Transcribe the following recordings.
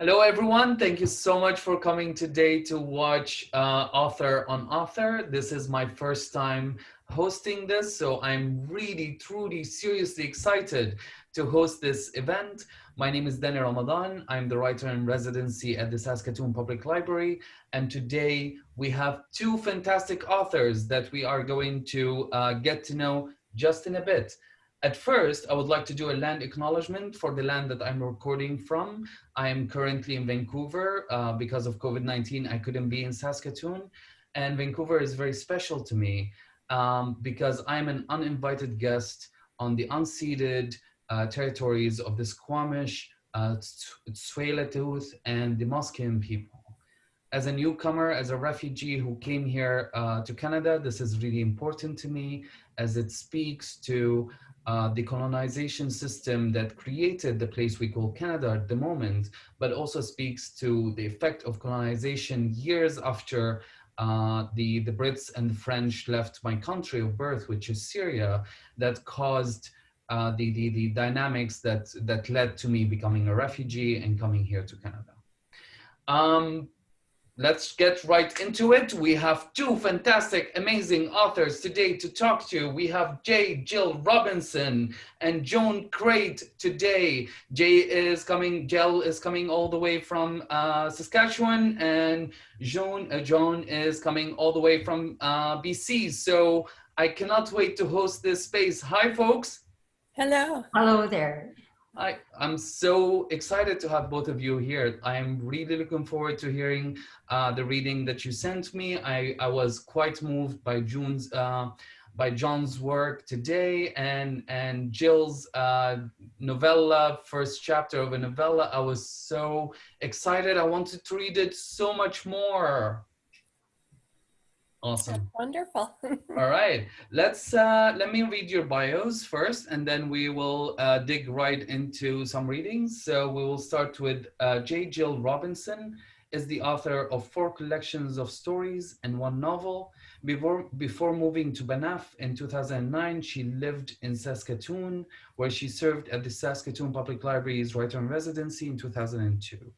Hello, everyone. Thank you so much for coming today to watch uh, Author on Author. This is my first time hosting this, so I'm really, truly, seriously excited to host this event. My name is Danny Ramadan. I'm the writer in residency at the Saskatoon Public Library. And today we have two fantastic authors that we are going to uh, get to know just in a bit. At first, I would like to do a land acknowledgement for the land that I'm recording from. I am currently in Vancouver. Uh, because of COVID-19, I couldn't be in Saskatoon. And Vancouver is very special to me um, because I'm an uninvited guest on the unceded uh, territories of the Squamish, uh, Tsleil-Waututh, and the Musqueam people. As a newcomer, as a refugee who came here uh, to Canada, this is really important to me as it speaks to uh, the colonization system that created the place we call Canada at the moment, but also speaks to the effect of colonization years after uh, the, the Brits and the French left my country of birth, which is Syria, that caused uh, the, the, the dynamics that, that led to me becoming a refugee and coming here to Canada. Um, let's get right into it. We have two fantastic, amazing authors today to talk to. We have Jay Jill Robinson and Joan Crate today. Jay is coming, Jill is coming all the way from uh, Saskatchewan and Joan, uh, Joan is coming all the way from uh, BC. So I cannot wait to host this space. Hi, folks. Hello. Hello there. I, I'm so excited to have both of you here. I'm really looking forward to hearing uh, the reading that you sent me. I, I was quite moved by June's, uh, by Joan's work today and, and Jill's uh, novella, first chapter of a novella. I was so excited. I wanted to read it so much more. Awesome. That's wonderful. All right, let's uh, let me read your bios first, and then we will uh, dig right into some readings. So we will start with uh, J. Jill Robinson is the author of four collections of stories and one novel. Before, before moving to Banff in 2009, she lived in Saskatoon, where she served at the Saskatoon Public Library's writer in residency in 2002.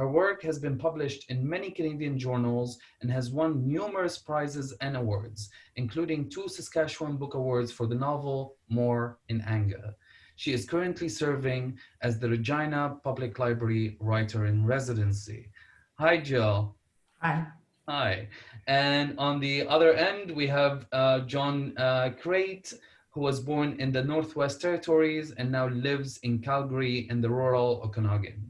Her work has been published in many Canadian journals and has won numerous prizes and awards, including two Saskatchewan Book Awards for the novel More in Anger. She is currently serving as the Regina Public Library Writer in Residency. Hi, Jill. Hi. Hi. And on the other end, we have uh, Joan uh, Crate, who was born in the Northwest Territories and now lives in Calgary in the rural Okanagan.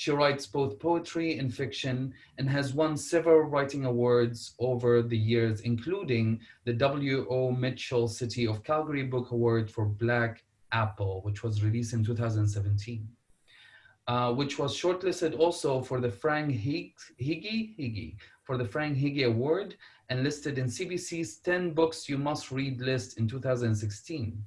She writes both poetry and fiction and has won several writing awards over the years, including the W.O. Mitchell City of Calgary Book Award for Black Apple, which was released in 2017. Uh, which was shortlisted also for the Frank Hegyi, Hegyi for the Frank Hegyi Award and listed in CBC's 10 Books You Must Read list in 2016.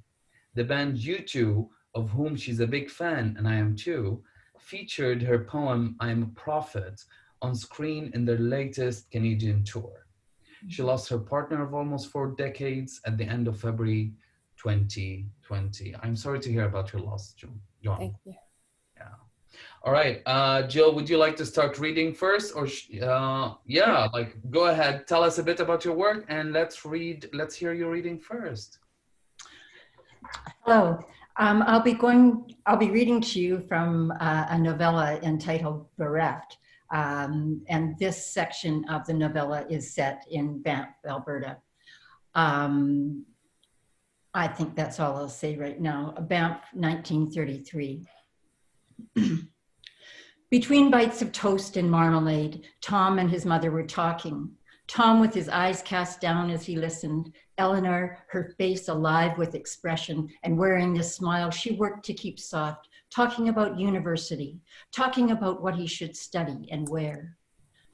The band U2, of whom she's a big fan, and I am too, featured her poem, I am a Prophet, on screen in their latest Canadian tour. She mm-hmm. lost her partner of almost four decades at the end of February 2020. I'm sorry to hear about your loss, Joan. Thank you. Yeah. All right, uh, Jill, would you like to start reading first or, uh, yeah, like go ahead, tell us a bit about your work and let's read, let's hear your reading first. Hello, um, I'll be going, I'll be reading to you from uh, a novella entitled Bereft. Um, and this section of the novella is set in Banff, Alberta. Um, I think that's all I'll say right now. Banff, 1933. Between bites of toast and marmalade, Tom and his mother were talking. Tom with his eyes cast down as he listened, Eleanor, her face alive with expression and wearing this smile she worked to keep soft, talking about university, talking about what he should study and where.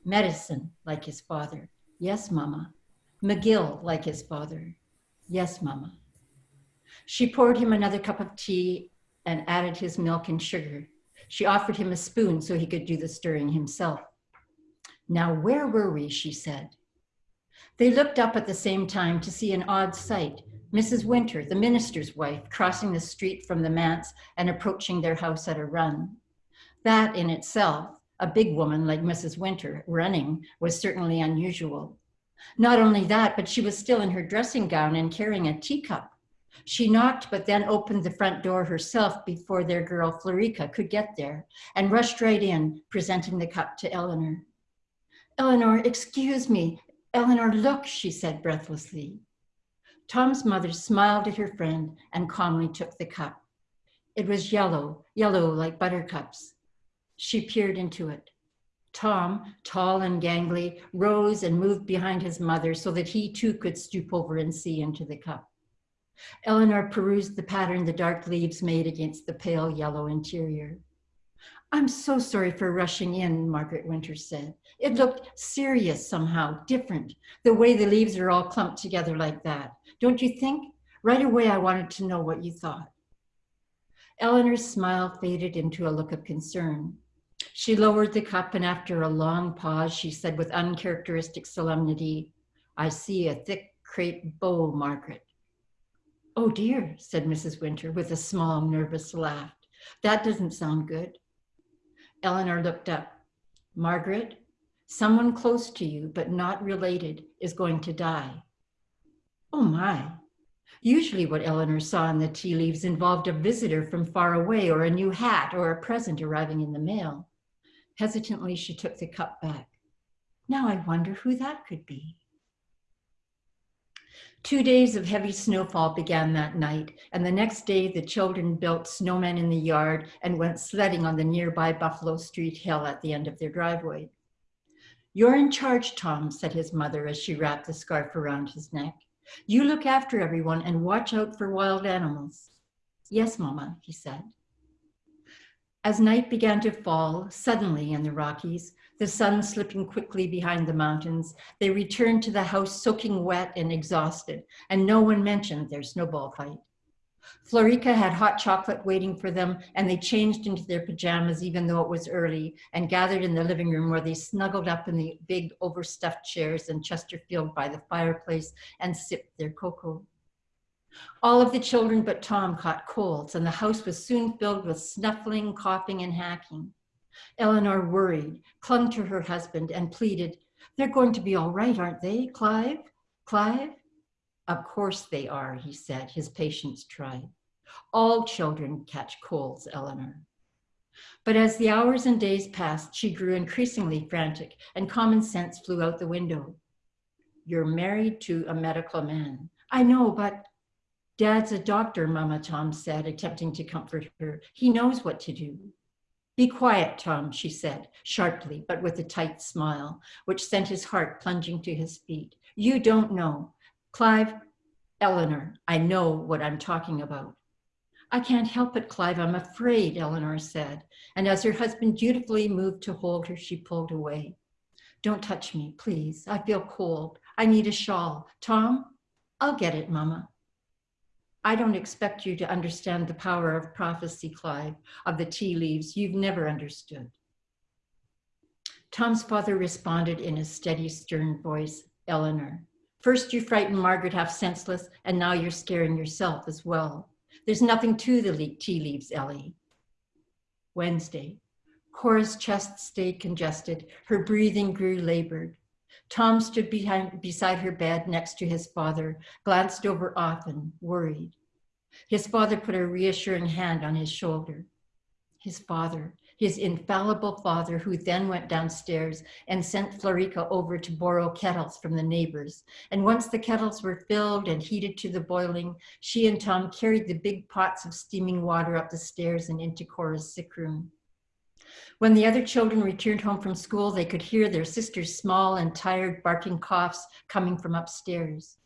Medicine, like his father. Yes, mama. McGill, like his father. Yes, mama. She poured him another cup of tea and added his milk and sugar. She offered him a spoon so he could do the stirring himself. Now, where were we, she said. They looked up at the same time to see an odd sight. Mrs. Winter, the minister's wife, crossing the street from the manse and approaching their house at a run. That in itself, A big woman like Mrs. Winter running was certainly unusual. Not only that, but she was still in her dressing gown and carrying a teacup. She knocked, but then opened the front door herself before their girl Florica could get there and rushed right in, presenting the cup to Eleanor. Eleanor, excuse me. Eleanor, look, she said breathlessly. Tom's mother smiled at her friend and calmly took the cup. It was yellow, yellow like buttercups. She peered into it. Tom, tall and gangly, rose and moved behind his mother so that he too could stoop over and see into the cup. Eleanor perused the pattern the dark leaves made against the pale yellow interior. I'm so sorry for rushing in, Margaret Winters said. It mm. looked serious somehow, different, the way the leaves are all clumped together like that. Don't you think? Right away, I wanted to know what you thought. Eleanor's smile faded into a look of concern. She lowered the cup and after a long pause, she said with uncharacteristic solemnity, I see a thick crepe bow, Margaret. Oh dear, said Mrs. Winter with a small nervous laugh. That doesn't sound good. Eleanor looked up. Margaret, someone close to you, but not related, is going to die. Oh my. Usually what Eleanor saw in the tea leaves involved a visitor from far away or a new hat or a present arriving in the mail. Hesitantly, she took the cup back. Now I wonder who that could be. Two days of heavy snowfall began that night, and the next day the children built snowmen in the yard and went sledding on the nearby Buffalo Street hill at the end of their driveway. You're in charge, Tom, said his mother as she wrapped the scarf around his neck. You look after everyone and watch out for wild animals. Yes, Mama, he said. As night began to fall, suddenly in the Rockies, the sun slipping quickly behind the mountains, they returned to the house soaking wet and exhausted, and no one mentioned their snowball fight. Florica had hot chocolate waiting for them, and they changed into their pajamas even though it was early, and gathered in the living room where they snuggled up in the big overstuffed chairs in Chesterfield by the fireplace and sipped their cocoa. All of the children but Tom caught colds, and the house was soon filled with snuffling, coughing, and hacking. Eleanor worried, clung to her husband, and pleaded, They're going to be all right, aren't they, Clive? Clive? Of course they are, he said, his patience tried. All children catch colds, Eleanor. But as the hours and days passed, she grew increasingly frantic, and common sense flew out the window. You're married to a medical man. I know, but Dad's a doctor, Mama Tom said, attempting to comfort her. He knows what to do. Be quiet, Tom, she said, sharply, but with a tight smile, which sent his heart plunging to his feet. You don't know. Clive, Eleanor, I know what I'm talking about. I can't help it, Clive, I'm afraid, Eleanor said. And as her husband dutifully moved to hold her, she pulled away. Don't touch me, please. I feel cold. I need a shawl. Tom, I'll get it, Mama. I don't expect you to understand the power of prophecy, Clive, of the tea leaves. You've never understood. Tom's father responded in a steady, stern voice, Eleanor. First you frightened Margaret half senseless, and now you're scaring yourself as well. There's nothing to the tea leaves, Ellie. Wednesday. Cora's chest stayed congested. Her breathing grew labored. Tom stood behind, beside her bed next to his father, glanced over often, worried. His father put a reassuring hand on his shoulder. His father, his infallible father, who then went downstairs and sent Florica over to borrow kettles from the neighbors. And once the kettles were filled and heated to the boiling, she and Tom carried the big pots of steaming water up the stairs and into Cora's sick room. When the other children returned home from school, they could hear their sister's small and tired barking coughs coming from upstairs.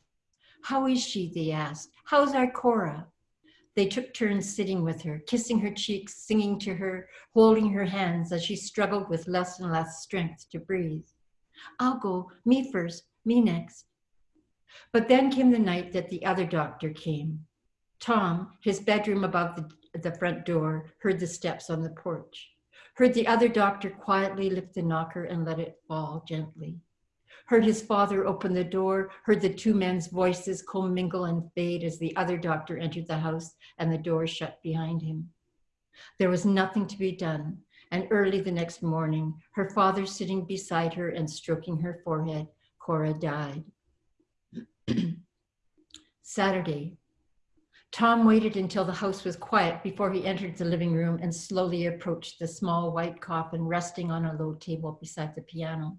How is she, they asked. How's our Cora? They took turns sitting with her, kissing her cheeks, singing to her, holding her hands as she struggled with less and less strength to breathe. I'll go, me first, me next. But then came the night that the other doctor came. Tom, his bedroom above the, the front door, heard the steps on the porch heard the other doctor quietly lift the knocker and let it fall gently. Heard his father open the door, heard the two men's voices commingle and fade as the other doctor entered the house and the door shut behind him. There was nothing to be done, And early the next morning, her father sitting beside her and stroking her forehead, Cora died. Saturday. Tom waited until the house was quiet before he entered the living room and slowly approached the small white coffin resting on a low table beside the piano.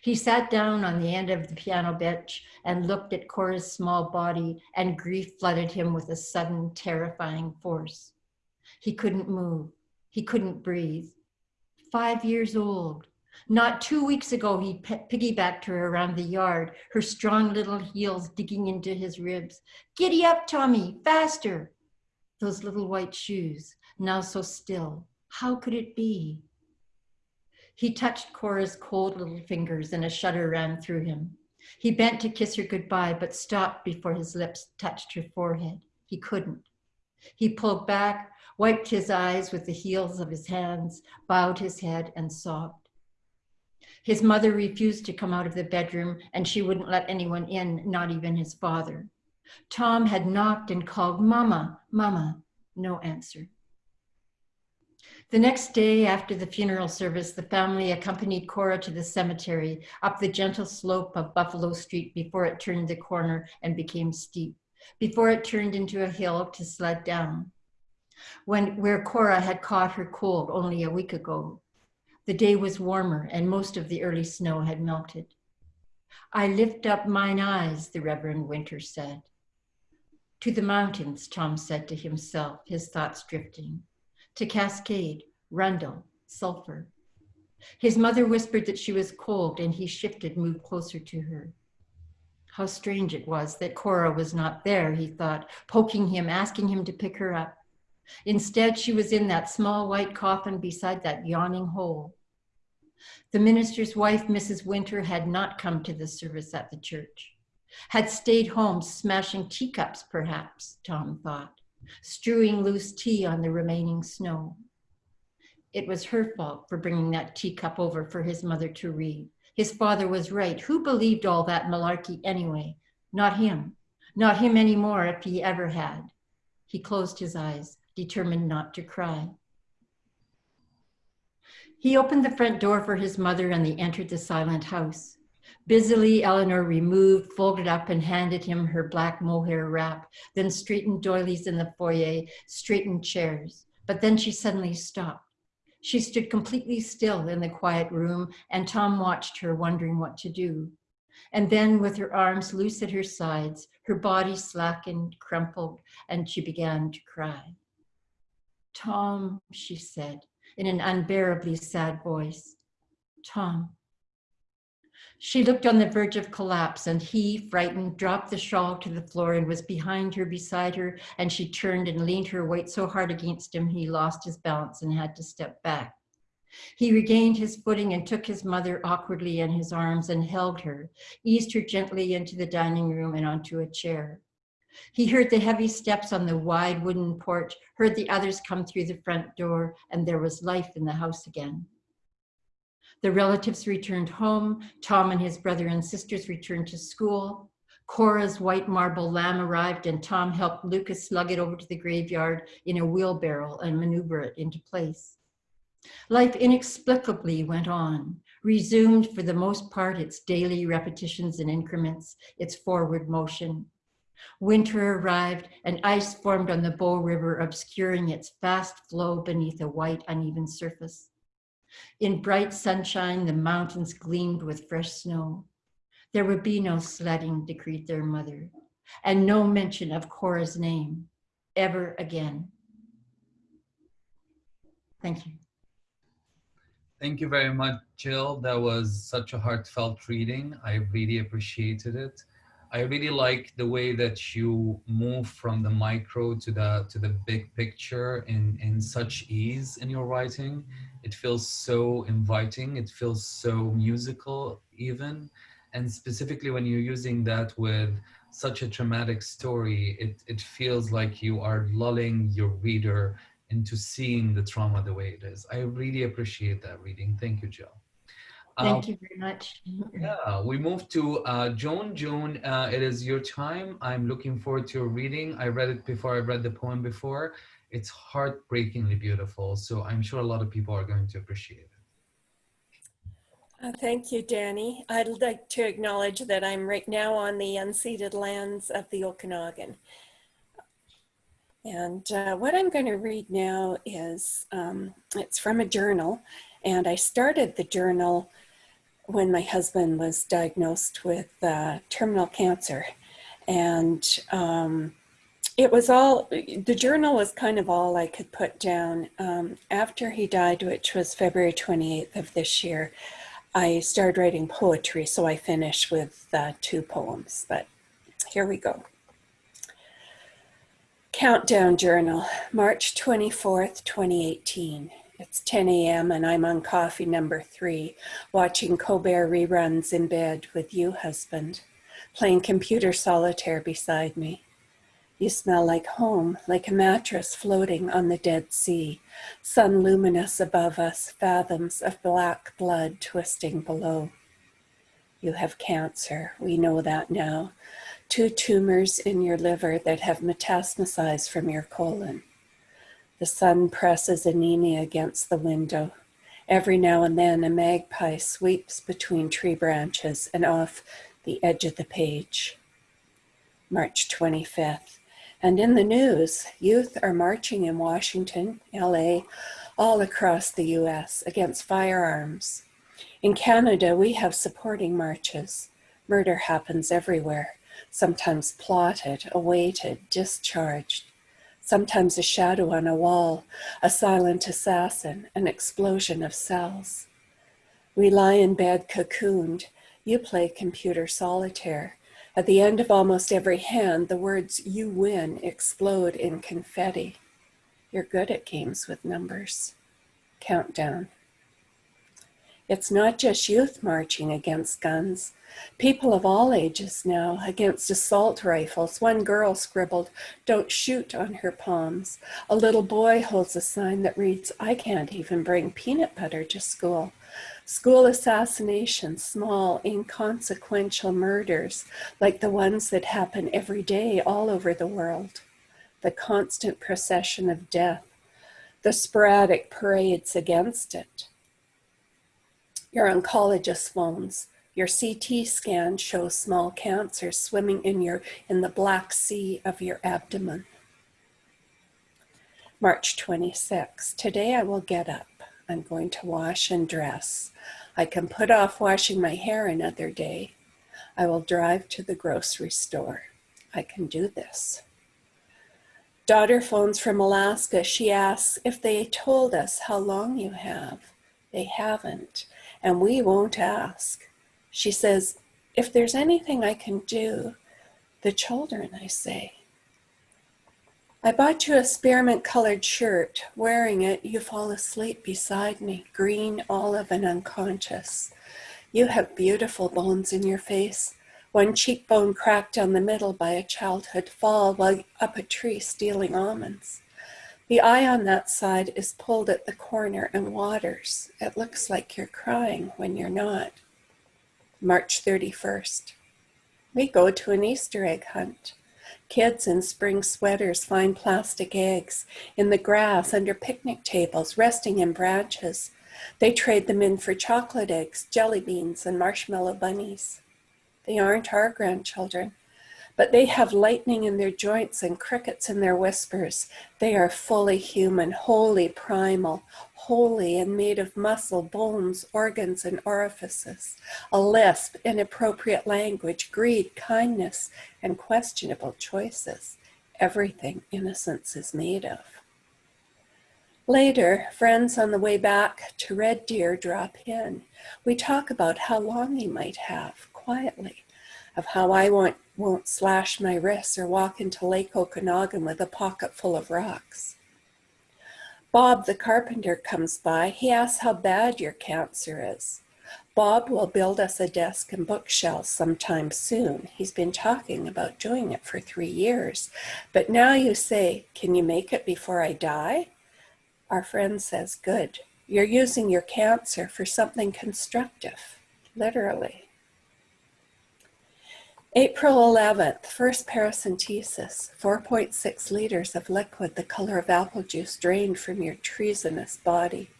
He sat down on the end of the piano bench and looked at Cora's small body, and grief flooded him with a sudden, terrifying force. He couldn't move. He couldn't breathe. Five years old. Not two weeks ago, he piggybacked her around the yard, her strong little heels digging into his ribs. Giddy up, Tommy, faster. Those little white shoes, now so still. How could it be? He touched Cora's cold little fingers and a shudder ran through him. He bent to kiss her goodbye, but stopped before his lips touched her forehead. He couldn't. He pulled back, wiped his eyes with the heels of his hands, bowed his head and sobbed. His mother refused to come out of the bedroom and she wouldn't let anyone in, not even his father. Tom had knocked and called, Mama, Mama, no answer. The next day after the funeral service, the family accompanied Cora to the cemetery up the gentle slope of Buffalo Street before it turned the corner and became steep, before it turned into a hill to sled down. When, where Cora had caught her cold only a week ago. The day was warmer and most of the early snow had melted. I lift up mine eyes, the Reverend Winter said. To the mountains, Tom said to himself, his thoughts drifting to Cascade, Rundle, Sulphur. His mother whispered that she was cold and he shifted, moved closer to her. How strange it was that Cora was not there, he thought, poking him, asking him to pick her up. Instead, she was in that small white coffin beside that yawning hole. The minister's wife, Mrs. Winter, had not come to the service at the church, had stayed home smashing teacups, perhaps, Tom thought strewing loose tea on the remaining snow. It was her fault for bringing that teacup over for his mother to read. His father was right. Who believed all that malarkey anyway? Not him. Not him anymore if he ever had. He closed his eyes, determined not to cry. He opened the front door for his mother and they entered the silent house. Busily, Eleanor removed, folded up, and handed him her black mohair wrap, then straightened doilies in the foyer, straightened chairs. But then she suddenly stopped. She stood completely still in the quiet room, and Tom watched her, wondering what to do. And then, with her arms loose at her sides, her body slackened, crumpled, and she began to cry. Tom, she said, in an unbearably sad voice. Tom, she looked on the verge of collapse and he, frightened, dropped the shawl to the floor and was behind her, beside her, and she turned and leaned her weight so hard against him he lost his balance and had to step back. He regained his footing and took his mother awkwardly in his arms and held her, eased her gently into the dining room and onto a chair. He heard the heavy steps on the wide wooden porch, heard the others come through the front door, and there was life in the house again. The relatives returned home. Tom and his brother and sisters returned to school. Cora's white marble lamb arrived and Tom helped Lucas slug it over to the graveyard in a wheelbarrow and maneuver it into place. Life inexplicably went on, resumed for the most part its daily repetitions and increments, its forward motion. Winter arrived and ice formed on the Bow River, obscuring its fast flow beneath a white uneven surface. In bright sunshine, the mountains gleamed with fresh snow. There would be no sledding, decreed their mother, and no mention of Cora's name ever again. Thank you. Thank you very much, Jill. That was such a heartfelt reading. I really appreciated it. I really like the way that you move from the micro to the to the big picture in in such ease in your writing. It feels so inviting. It feels so musical even, and specifically when you're using that with such a traumatic story, it it feels like you are lulling your reader into seeing the trauma the way it is. I really appreciate that reading. Thank you, Jill. Thank you very much. Yeah, we move to uh, Joan. Joan, uh, it is your time. I'm looking forward to your reading. I read it before I read the poem before. It's heartbreakingly beautiful. So I'm sure a lot of people are going to appreciate it. Uh, thank you, Danny. I'd like to acknowledge that I'm right now on the unceded lands of the Okanagan. And uh, what I'm going to read now is, um, it's from a journal. And I started the journal when my husband was diagnosed with uh, terminal cancer. And um, it was all, the journal was kind of all I could put down. Um, after he died, which was February 28th of this year, I started writing poetry, so I finished with uh, two poems, but here we go. Countdown Journal, March 24th, 2018. It's 10 a.m. and I'm on coffee number three, watching Colbert reruns in bed with you, husband, playing computer solitaire beside me. You smell like home, like a mattress floating on the Dead Sea, sun luminous above us, fathoms of black blood twisting below. You have cancer, we know that now. Two tumors in your liver that have metastasized from your colon. The sun presses anemia against the window. Every now and then a magpie sweeps between tree branches and off the edge of the page. March 25th. And in the news, youth are marching in Washington, LA, all across the US against firearms. In Canada, we have supporting marches. Murder happens everywhere, sometimes plotted, awaited, discharged. Sometimes a shadow on a wall, a silent assassin, an explosion of cells. We lie in bed cocooned. You play computer solitaire. At the end of almost every hand, the words you win explode in confetti. You're good at games with numbers. Countdown. It's not just youth marching against guns. People of all ages now against assault rifles. One girl scribbled, don't shoot on her palms. A little boy holds a sign that reads, I can't even bring peanut butter to school. School assassinations, small, inconsequential murders like the ones that happen every day all over the world. The constant procession of death, the sporadic parades against it. Your oncologist phones. Your CT scan shows small cancer swimming in, your, in the black sea of your abdomen. March 26. Today I will get up. I'm going to wash and dress. I can put off washing my hair another day. I will drive to the grocery store. I can do this. Daughter phones from Alaska. She asks if they told us how long you have. They haven't, and we won't ask. She says, if there's anything I can do, the children, I say. I bought you a spearmint colored shirt. Wearing it, you fall asleep beside me, green, olive, and unconscious. You have beautiful bones in your face. One cheekbone cracked down the middle by a childhood fall while up a tree stealing almonds. The eye on that side is pulled at the corner and waters. It looks like you're crying when you're not. March 31st. We go to an Easter egg hunt. Kids in spring sweaters find plastic eggs in the grass under picnic tables, resting in branches. They trade them in for chocolate eggs, jelly beans, and marshmallow bunnies. They aren't our grandchildren, but they have lightning in their joints and crickets in their whispers. They are fully human, wholly primal, holy and made of muscle, bones, organs, and orifices, a lisp, inappropriate language, greed, kindness, and questionable choices. Everything innocence is made of. Later, friends on the way back to Red Deer drop in. We talk about how long he might have, quietly, of how I won't, won't slash my wrists or walk into Lake Okanagan with a pocket full of rocks. Bob the carpenter comes by. He asks how bad your cancer is. Bob will build us a desk and bookshelves sometime soon. He's been talking about doing it for three years. But now you say, can you make it before I die? Our friend says, good, You're using your cancer for something constructive, literally. April 11th, first paracentesis, 4.6 liters of liquid the color of apple juice drained from your treasonous body.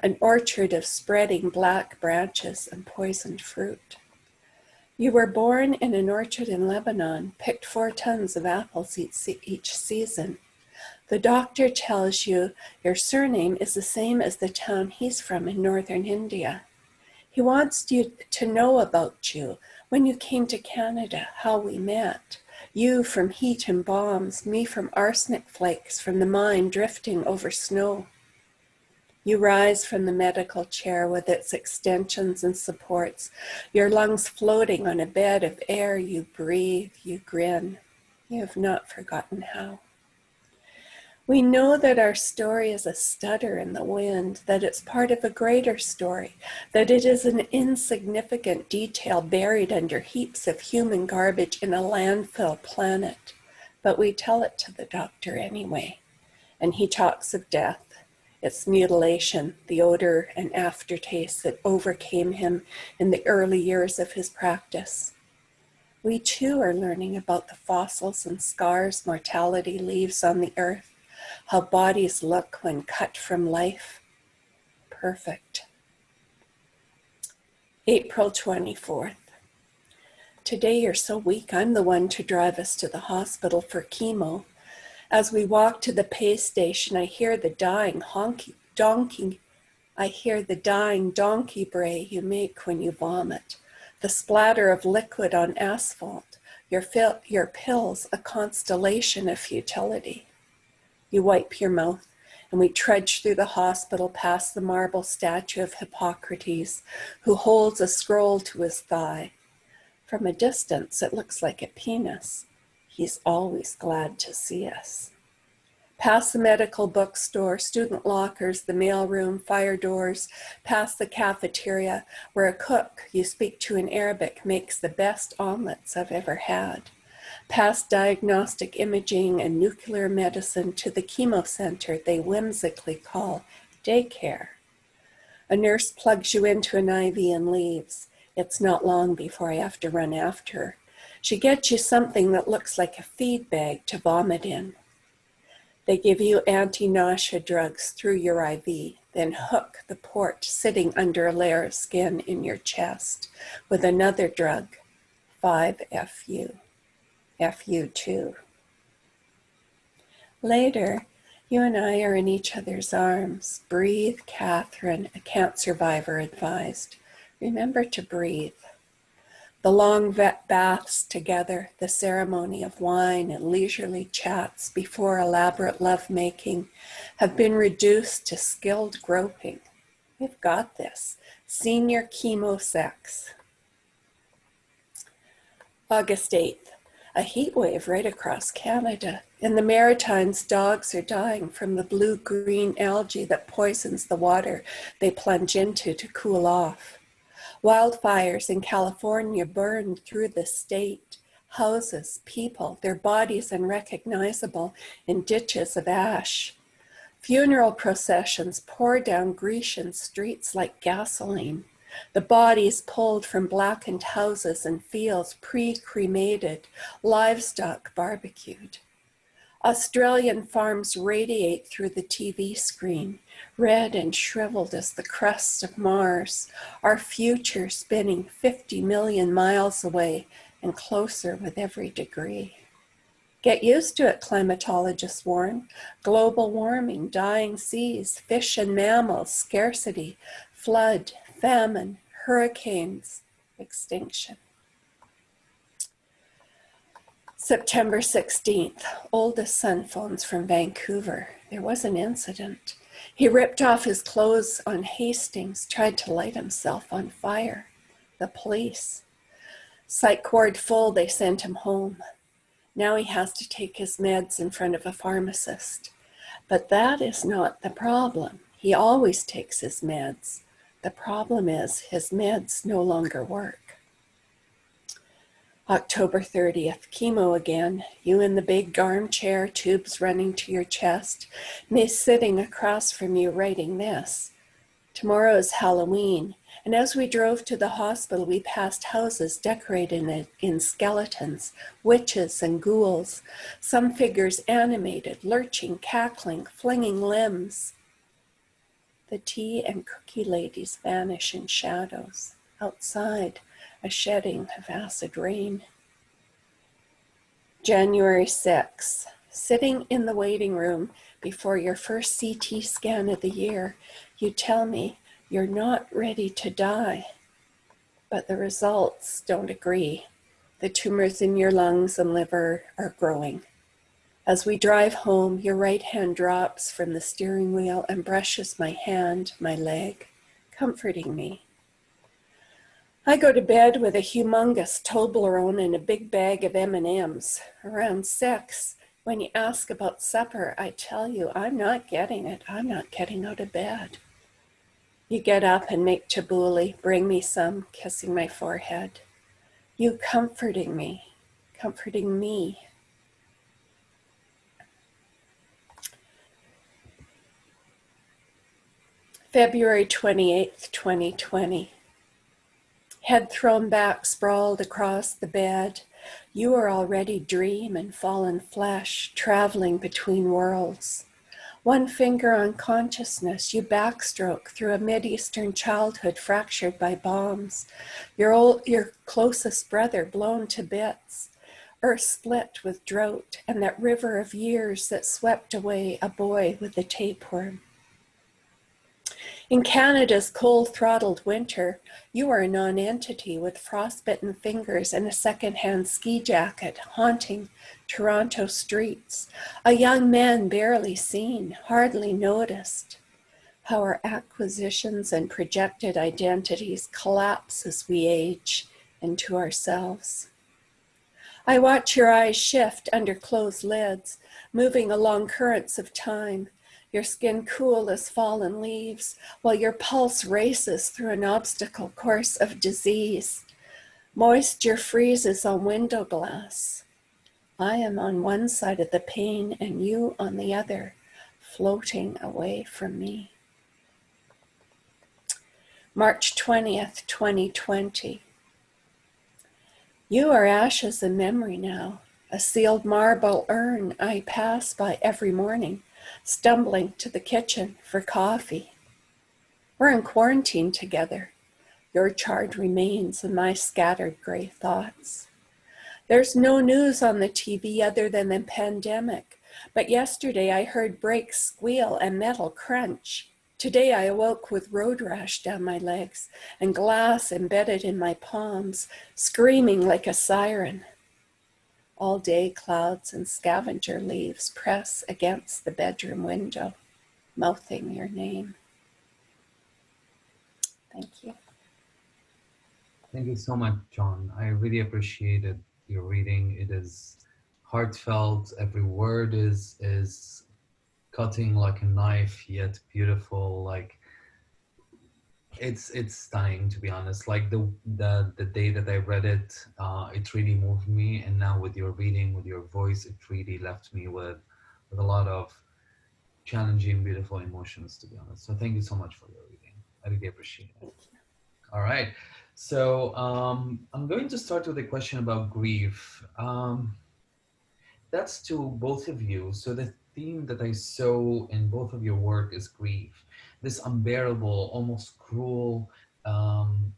An orchard of spreading black branches and poisoned fruit. You were born in an orchard in Lebanon, picked four tons of apples each season. The doctor tells you your surname is the same as the town he's from in northern India. He wants you to know about you, when you came to Canada, how we met. You from heat and bombs, me from arsenic flakes from the mine drifting over snow. You rise from the medical chair with its extensions and supports, your lungs floating on a bed of air. You breathe, you grin. You have not forgotten how. We know that our story is a stutter in the wind, that it's part of a greater story, that it is an insignificant detail buried under heaps of human garbage in a landfill planet. But we tell it to the doctor anyway. And he talks of death, its mutilation, the odor and aftertaste that overcame him in the early years of his practice. We too are learning about the fossils and scars mortality leaves on the earth how bodies look when cut from life. Perfect. April 24th. Today you're so weak, I'm the one to drive us to the hospital for chemo. As we walk to the pay station, I hear the dying honky, donkey. I hear the dying donkey bray you make when you vomit, the splatter of liquid on asphalt, your, your pills a constellation of futility. You wipe your mouth, and we trudge through the hospital past the marble statue of Hippocrates, who holds a scroll to his thigh. From a distance, it looks like a penis. He's always glad to see us. Past the medical bookstore, student lockers, the mailroom, fire doors, past the cafeteria, where a cook you speak to in Arabic makes the best omelets I've ever had past diagnostic imaging and nuclear medicine to the chemo center they whimsically call daycare. A nurse plugs you into an IV and leaves. It's not long before I have to run after her. She gets you something that looks like a feed bag to vomit in. They give you anti-nausea drugs through your IV, then hook the port sitting under a layer of skin in your chest with another drug, 5FU. FU2. Later, you and I are in each other's arms. Breathe, Catherine, a camp survivor advised. Remember to breathe. The long vet baths together, the ceremony of wine and leisurely chats before elaborate lovemaking have been reduced to skilled groping. We've got this. Senior chemo sex. August 8th a heat wave right across Canada. In the Maritimes, dogs are dying from the blue-green algae that poisons the water they plunge into to cool off. Wildfires in California burn through the state. Houses, people, their bodies unrecognizable in ditches of ash. Funeral processions pour down Grecian streets like gasoline. The bodies pulled from blackened houses and fields pre-cremated, livestock barbecued. Australian farms radiate through the TV screen, red and shriveled as the crust of Mars, our future spinning 50 million miles away and closer with every degree. Get used to it, climatologists warn. Global warming, dying seas, fish and mammals, scarcity, flood, famine, hurricanes, extinction. September 16th, oldest son phones from Vancouver. There was an incident. He ripped off his clothes on Hastings, tried to light himself on fire. The police. Psych ward full, they sent him home. Now he has to take his meds in front of a pharmacist. But that is not the problem. He always takes his meds. The problem is his meds no longer work. October 30th, chemo again. You in the big armchair, tubes running to your chest. Me sitting across from you writing this. Tomorrow is Halloween, and as we drove to the hospital, we passed houses decorated in skeletons, witches, and ghouls, some figures animated, lurching, cackling, flinging limbs. The tea and cookie ladies vanish in shadows. Outside, a shedding of acid rain. January 6, sitting in the waiting room before your first CT scan of the year, you tell me you're not ready to die, but the results don't agree. The tumors in your lungs and liver are growing. As we drive home, your right hand drops from the steering wheel and brushes my hand, my leg, comforting me. I go to bed with a humongous Toblerone and a big bag of M&Ms. Around six, when you ask about supper, I tell you I'm not getting it. I'm not getting out of bed. You get up and make tabbouleh, bring me some, kissing my forehead. You comforting me, comforting me. February 28th, 2020. Head thrown back, sprawled across the bed. You are already dream and fallen flesh, traveling between worlds. One finger on consciousness, you backstroke through a Mideastern childhood fractured by bombs. Your, old, your closest brother blown to bits. Earth split with drought and that river of years that swept away a boy with a tapeworm. In Canada's cold throttled winter, you are a non-entity with frostbitten fingers and a secondhand ski jacket haunting Toronto streets. A young man barely seen, hardly noticed. How our acquisitions and projected identities collapse as we age into ourselves. I watch your eyes shift under closed lids, moving along currents of time, your skin cool as fallen leaves, while your pulse races through an obstacle course of disease. Moisture freezes on window glass. I am on one side of the pain and you on the other, floating away from me. March 20th, 2020. You are ashes and memory now, a sealed marble urn I pass by every morning stumbling to the kitchen for coffee. We're in quarantine together, your charred remains and my scattered gray thoughts. There's no news on the TV other than the pandemic, but yesterday I heard brakes squeal and metal crunch. Today I awoke with road rash down my legs and glass embedded in my palms, screaming like a siren. All day clouds and scavenger leaves press against the bedroom window, mouthing your name. Thank you. Thank you so much, Joan. I really appreciated your reading. It is heartfelt. Every word is is cutting like a knife, yet beautiful. Like it's it's stunning to be honest. Like the the the day that i read it uh it really moved me and now with your reading with your voice it really left me with with a lot of challenging beautiful emotions to be honest. So thank you so much for your reading. I really appreciate it. All right. So um i'm going to start with a question about grief. Um that's to both of you. So the theme that i saw in both of your work is grief this unbearable, almost cruel um,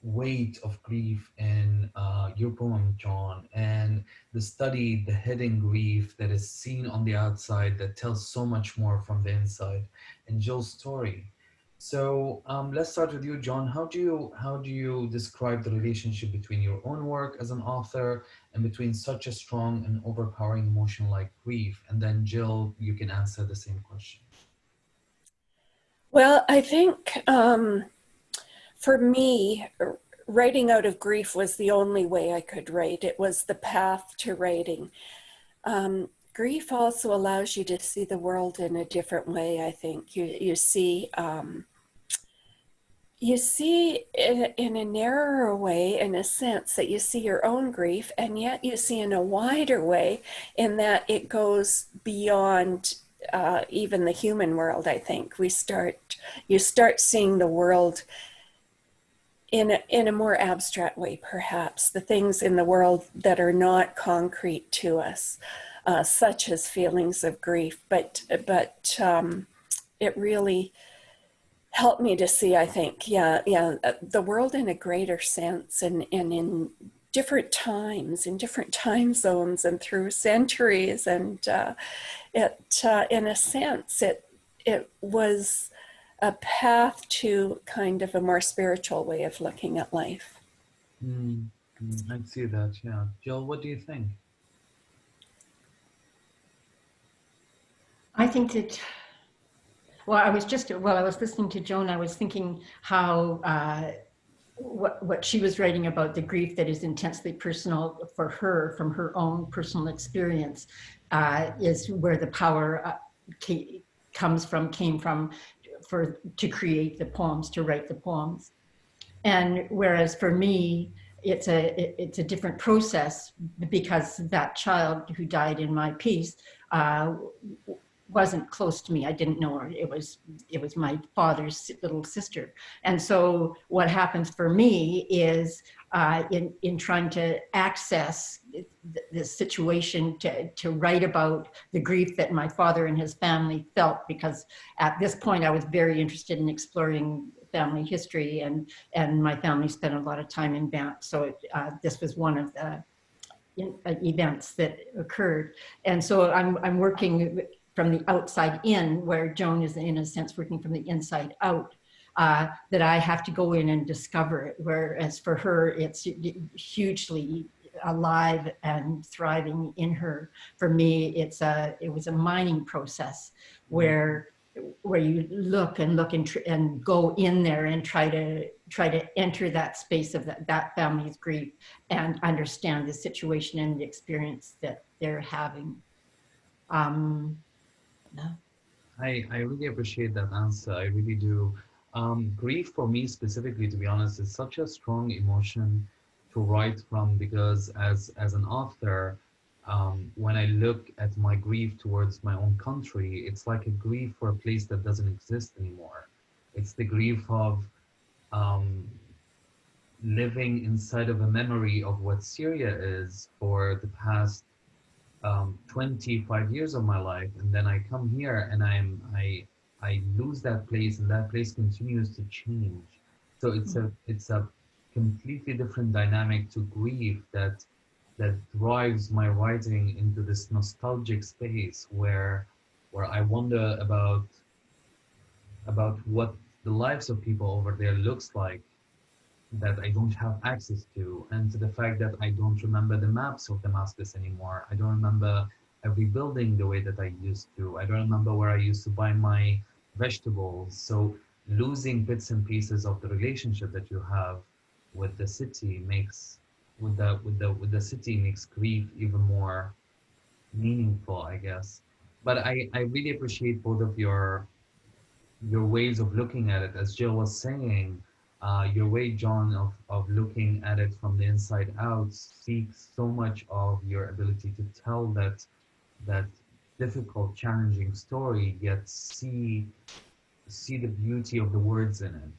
weight of grief in uh, your poem, Joan, and the study, the hidden grief that is seen on the outside that tells so much more from the inside, and Jill's story. So um, let's start with you, Joan. How do you how do you describe the relationship between your own work as an author and between such a strong and overpowering emotion like grief? And then Jill, you can answer the same question. Well, I think um, for me, writing out of grief was the only way I could write. It was the path to writing. Um, grief also allows you to see the world in a different way. I think you you see um, you see in, in a narrower way, in a sense, that you see your own grief, and yet you see in a wider way, in that it goes beyond uh, even the human world. I think we start you start seeing the world in a, in a more abstract way, perhaps the things in the world that are not concrete to us, uh, such as feelings of grief. But but um, it really helped me to see. I think, yeah, yeah, uh, the world in a greater sense, and and in different times, in different time zones, and through centuries, and uh, it, uh, in a sense, it it was a path to kind of a more spiritual way of looking at life. Mm, I see that, yeah. Jill, what do you think? I think that, well, I was just, while I was listening to Joan, I was thinking how, uh, what, what she was writing about the grief that is intensely personal for her from her own personal experience uh, is where the power uh, comes from, came from for to create the poems, to write the poems. And whereas for me, it's a it's a different process because that child who died in my piece uh, wasn't close to me. I didn't know her. It was it was my father's little sister. And so what happens for me is uh, in in trying to access this situation to to write about the grief that my father and his family felt because at this point I was very interested in exploring family history and and my family spent a lot of time in Banff. So it, uh, this was one of the in, uh, events that occurred. And so I'm, I'm working from the outside in, where Joan is in a sense working from the inside out, uh, that I have to go in and discover it. Whereas for her, it's hugely alive and thriving in her. For me, it's a it was a mining process where where you look and look and, and go in there and try to try to enter that space of that, that family's grief and understand the situation and the experience that they're having. Um, I, I really appreciate that answer. I really do. Um, grief for me specifically, to be honest, is such a strong emotion to write from because as, as an author, um, when I look at my grief towards my own country, it's like a grief for a place that doesn't exist anymore. It's the grief of um, living inside of a memory of what Syria is for the past um, 25 years of my life and then I come here and I'm I I lose that place and that place continues to change. So it's a it's a completely different dynamic to grief that that drives my writing into this nostalgic space where where I wonder about about what the lives of people over there looks like that I don't have access to, and to the fact that I don't remember the maps of Damascus anymore. I don't remember every building the way that I used to. I don't remember where I used to buy my vegetables. So losing bits and pieces of the relationship that you have with the city makes with the with the with the city makes grief even more meaningful, I guess. But I I really appreciate both of your your ways of looking at it. As Jill was saying, uh, your way, Joan, of, of looking at it from the inside out speaks so much of your ability to tell that that difficult, challenging story, yet see see the beauty of the words in it,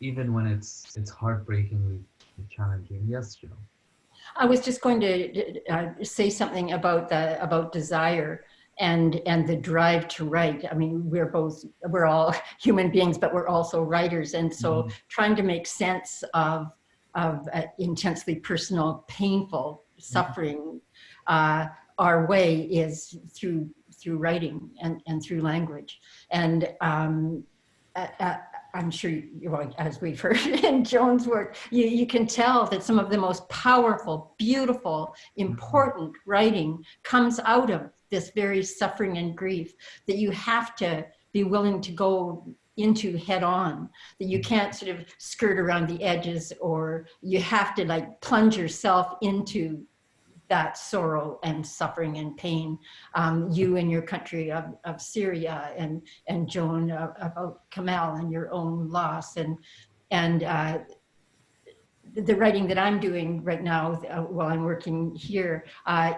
even when it's it's heartbreakingly challenging. Yes, Jill. I was just going to uh, say something about the about desire and and the drive to write i mean we're both we're all human beings but we're also writers and so mm. trying to make sense of of uh, intensely personal painful mm-hmm. suffering mm. uh, our way is through through writing and and through language and um, I'm sure, well, as we've heard in Joan's work, you, you can tell that some of the most powerful, beautiful, mm-hmm. important writing comes out of this very suffering and grief that you have to be willing to go into head on that you can't sort of skirt around the edges or you have to like plunge yourself into that sorrow and suffering and pain. Um, you and your country of, of Syria and and Joan uh, about Kamal and your own loss and and uh, the writing that I'm doing right now uh, while I'm working here uh,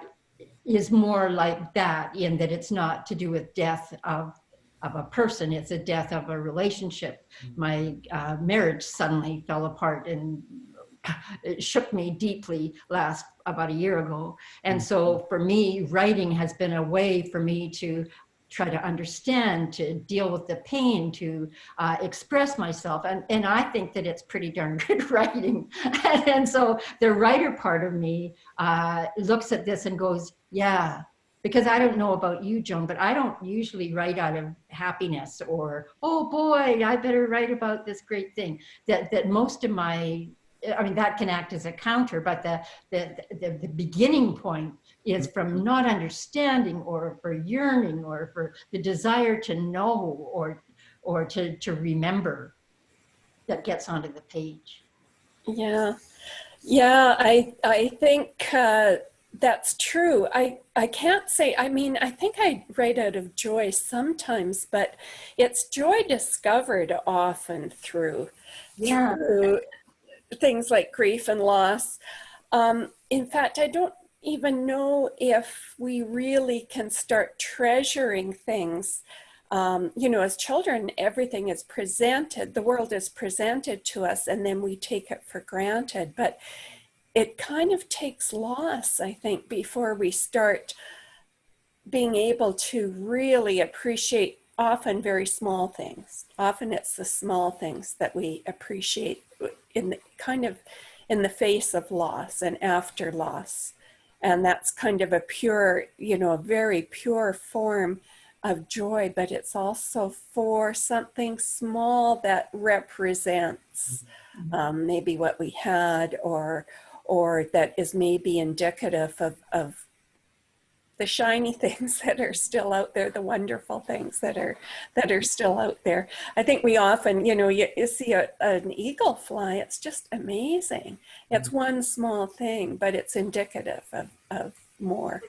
is more like that in that it's not to do with death of of a person it's a death of a relationship. My uh, marriage suddenly fell apart and it shook me deeply last about a year ago. And so for me writing has been a way for me to try to understand, to deal with the pain, to uh, express myself. And, and I think that it's pretty darn good writing. and, so the writer part of me uh, looks at this and goes, yeah, because I don't know about you, Joan, but I don't usually write out of happiness or, oh boy, I better write about this great thing. That, that most of my I mean, that can act as a counter, but the, the, the, the, beginning point is from not understanding or for yearning or for the desire to know or, or to, to remember that gets onto the page. Yeah. Yeah, I, I think uh, that's true. I, I can't say, I mean, I think I write out of joy sometimes, but it's joy discovered often through, yeah. through things like grief and loss. Um, in fact, I don't even know if we really can start treasuring things. Um, you know, as children, everything is presented, the world is presented to us, and then we take it for granted. But it kind of takes loss, I think, before we start being able to really appreciate often very small things. Often it's the small things that we appreciate in the, kind of in the face of loss and after loss. And that's kind of a pure, you know, a very pure form of joy, but it's also for something small that represents mm-hmm. um, maybe what we had or or that is maybe indicative of, of the shiny things that are still out there, the wonderful things that are that are still out there. I think we often, you know, you, you see a, an eagle fly, it's just amazing. It's mm-hmm. one small thing, but it's indicative of, of more.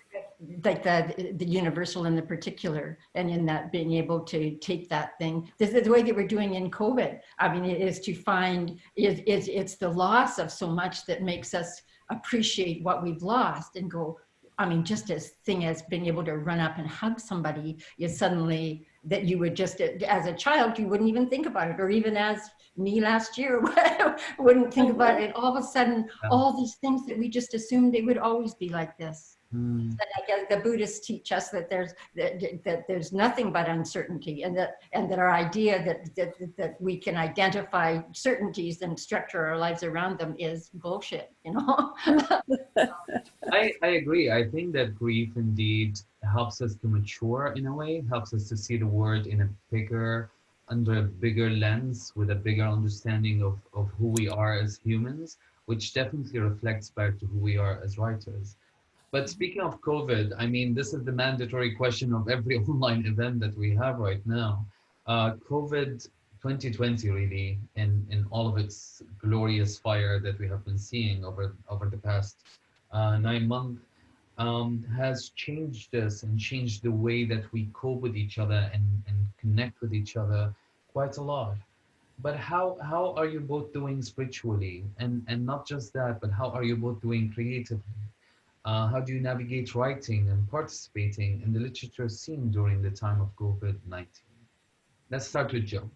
Like the, the universal and the particular, and in that being able to take that thing. This is the way that we're doing in COVID. I mean, it is to find, is, is it's the loss of so much that makes us appreciate what we've lost and go, I mean, just as thing as being able to run up and hug somebody is suddenly that you would just, as a child, you wouldn't even think about it. Or even as me last year, wouldn't think about it. Mm-hmm. All of a sudden, all these things that we just assumed they would always be like this. Mm. And I guess the Buddhists teach us that there's that, that there's nothing but uncertainty, and that and that our idea that, that that we can identify certainties and structure our lives around them is bullshit. You know. I I agree. I think that grief indeed helps us to mature in a way, helps us to see the world in a bigger under a bigger lens with a bigger understanding of, of who we are as humans, which definitely reflects back to who we are as writers. But speaking of COVID, I mean, this is the mandatory question of every online event that we have right now. Uh, COVID 2020 really, in, in all of its glorious fire that we have been seeing over, over the past uh, nine months, um, has changed us and changed the way that we cope with each other and, and connect with each other quite a lot. But how, how are you both doing spiritually? And, and not just that, but how are you both doing creatively? Uh, how do you navigate writing and participating in the literature scene during the time of COVID-19? Let's start with Joe.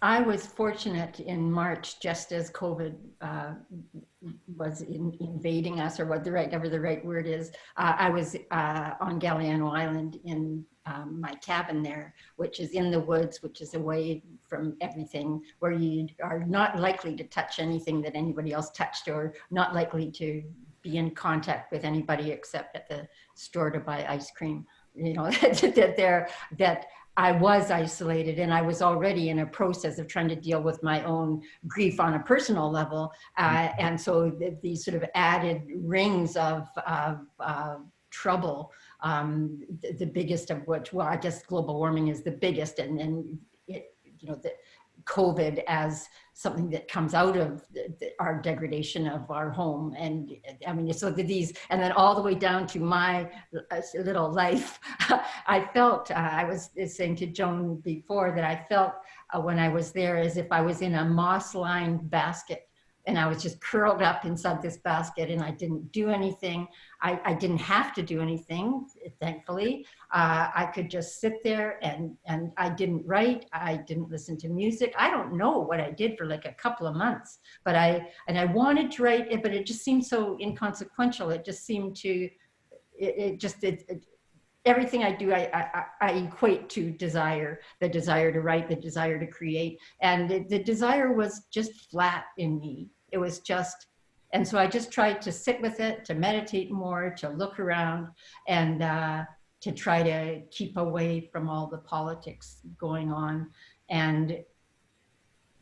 I was fortunate in March, just as COVID uh, was in, invading us, or what the right, the right word is. Uh, I was uh, on Galiano Island in um, my cabin there, which is in the woods, which is away from everything, where you are not likely to touch anything that anybody else touched, or not likely to be in contact with anybody except at the store to buy ice cream. You know that there that I was isolated and I was already in a process of trying to deal with my own grief on a personal level. Uh, mm-hmm. and so these sort of added rings of, of uh, trouble um, the, the, biggest of which, well, I guess global warming is the biggest, and then it, you know, the COVID as something that comes out of the, the, our degradation of our home, and I mean, so these, and then all the way down to my uh, little life, I felt. Uh, I was saying to Joan before that I felt uh, when I was there as if I was in a moss-lined basket and I was just curled up inside this basket and I didn't do anything. I, I didn't have to do anything, thankfully. Uh, I could just sit there and, and I didn't write. I didn't listen to music. I don't know what I did for like a couple of months, but I, and I wanted to write it, but it just seemed so inconsequential. It just seemed to, it, it just, it, it everything I do, I, I, I, equate to desire, the desire to write, the desire to create. And the, the desire was just flat in me. It was just, and so I just tried to sit with it, to meditate more, to look around and uh, to try to keep away from all the politics going on. And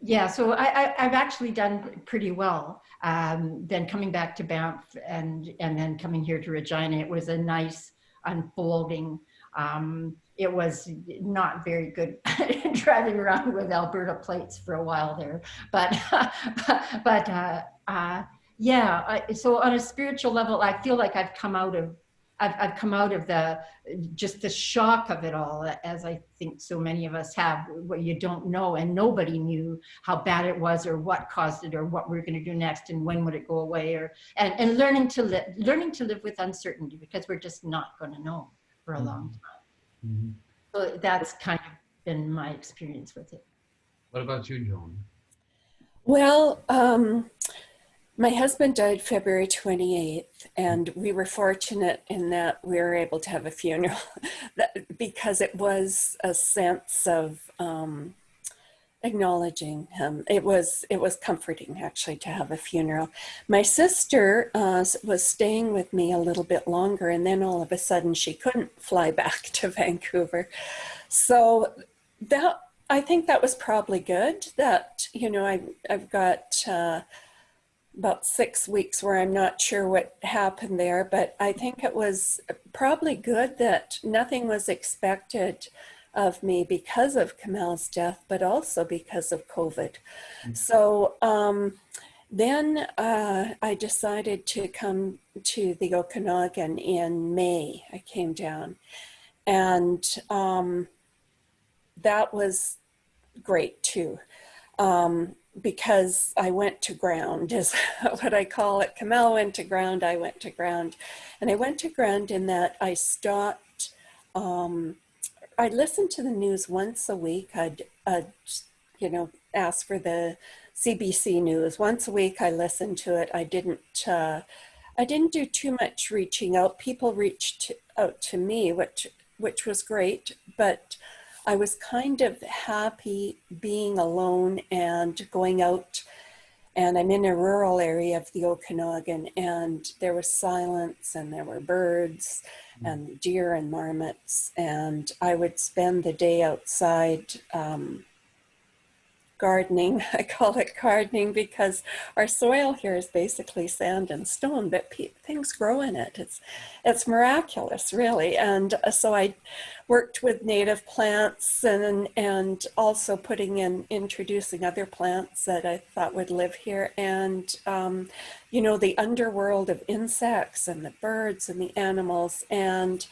yeah, so I, have actually done pretty well. Um, then coming back to Banff and, and then coming here to Regina, it was a nice, unfolding. Um, it was not very good driving around with Alberta plates for a while there, but but uh, uh, yeah. I, so on a spiritual level, I feel like I've come out of I've, I've come out of the just the shock of it all, as I think so many of us have, where you don't know, and nobody knew how bad it was, or what caused it, or what we're going to do next, and when would it go away, or and and learning to live, learning to live with uncertainty because we're just not going to know for a long mm-hmm. time. Mm -hmm. So that's kind of been my experience with it. What about you, Joan? Well. Um, my husband died February 28th, and we were fortunate in that we were able to have a funeral because it was a sense of um, acknowledging him. It was it was comforting actually to have a funeral. My sister uh, was staying with me a little bit longer, and then all of a sudden she couldn't fly back to Vancouver. So that I think that was probably good. That you know I I've got. Uh, about six weeks where I'm not sure what happened there, but I think it was probably good that nothing was expected of me because of Kamal's death, but also because of COVID. Mm-hmm. So um, then uh, I decided to come to the Okanagan in May. I came down and um, that was great too. Um, because I went to ground is what I call it. Kamal went to ground, I went to ground. And I went to ground in that I stopped, um, I listened to the news once a week. I'd, I'd, you know, ask for the CBC news. Once a week I listened to it. I didn't, uh, I didn't do too much reaching out. People reached out to me, which, which was great, but I was kind of happy being alone and going out and I'm in a rural area of the Okanagan and there was silence and there were birds. And deer and marmots. And I would spend the day outside um, gardening. I call it gardening because our soil here is basically sand and stone, but things grow in it. It's, it's miraculous, really. And uh, so I worked with native plants and, and also putting in, introducing other plants that I thought would live here. And, um, you know, the underworld of insects and the birds and the animals. And